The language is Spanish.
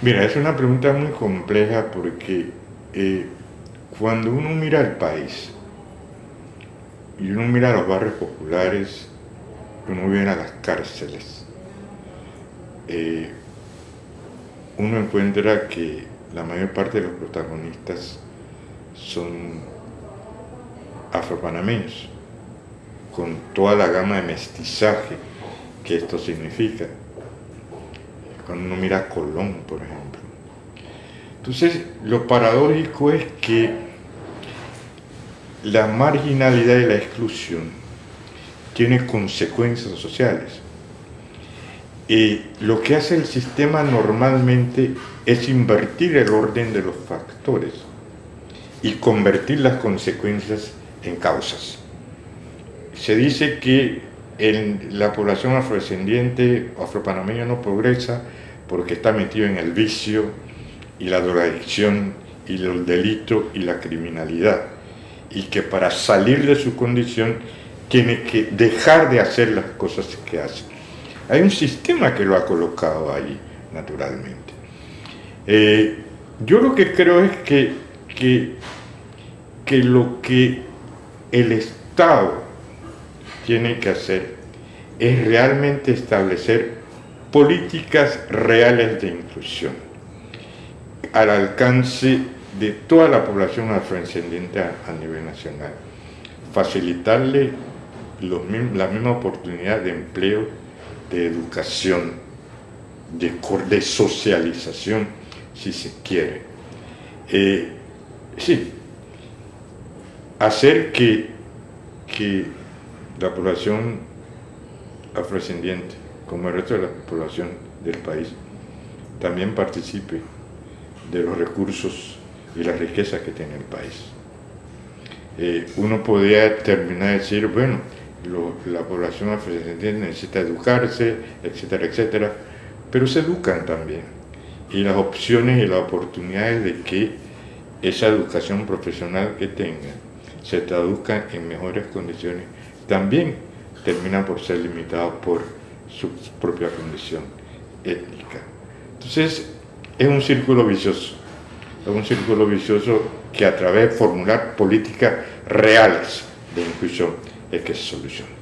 Mira, es una pregunta muy compleja porque eh, cuando uno mira el país y uno mira los barrios populares, uno viene a las cárceles, eh, uno encuentra que la mayor parte de los protagonistas son afropanameños, con toda la gama de mestizaje que esto significa. Cuando uno mira a Colón, por ejemplo. Entonces, lo paradójico es que la marginalidad y la exclusión tiene consecuencias sociales. Y lo que hace el sistema normalmente es invertir el orden de los factores y convertir las consecuencias en causas. Se dice que la población afrodescendiente afropanameña no progresa porque está metido en el vicio y la drogadicción y el delito y la criminalidad y que para salir de su condición tiene que dejar de hacer las cosas que hace. Hay un sistema que lo ha colocado ahí, naturalmente. Eh, yo lo que creo es que, que, que lo que el Estado tiene que hacer es realmente establecer políticas reales de inclusión al alcance de toda la población afrodescendiente a, nivel nacional. Facilitarle la misma oportunidad de empleo, de educación, de, de socialización, si se quiere. Eh, sí, hacer que, que la población afrodescendiente, como el resto de la población del país, también participe de los recursos y las riquezas que tiene el país. Eh, uno podría terminar de decir, bueno, la población afrodescendiente necesita educarse, etcétera, etcétera, pero se educan también. Y las opciones y las oportunidades de que esa educación profesional que tengan se traduzcan en mejores condiciones, también terminan por ser limitados por su propia condición étnica. Entonces, es un círculo vicioso, es un círculo vicioso que a través de formular políticas reales de inclusión es que se soluciona.